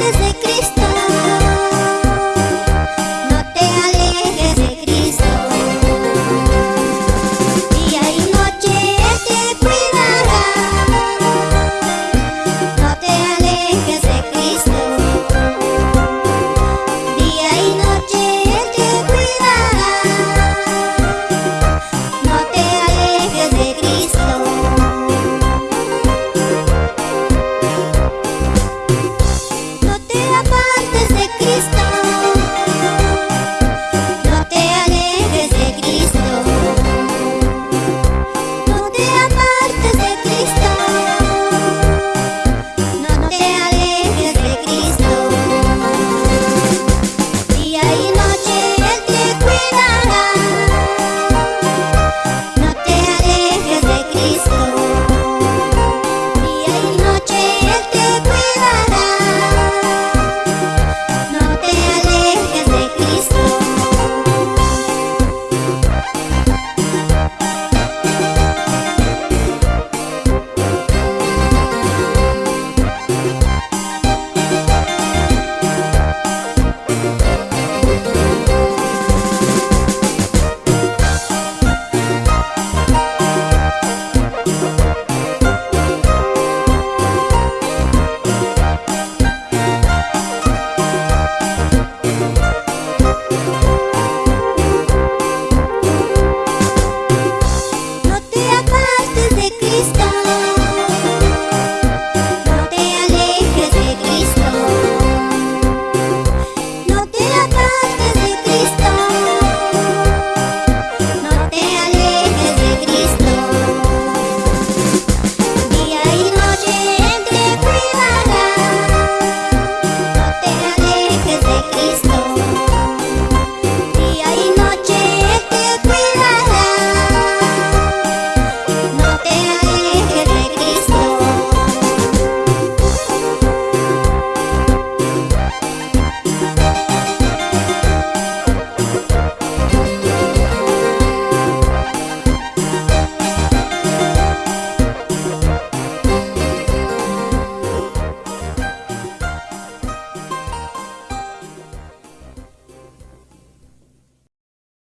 desde que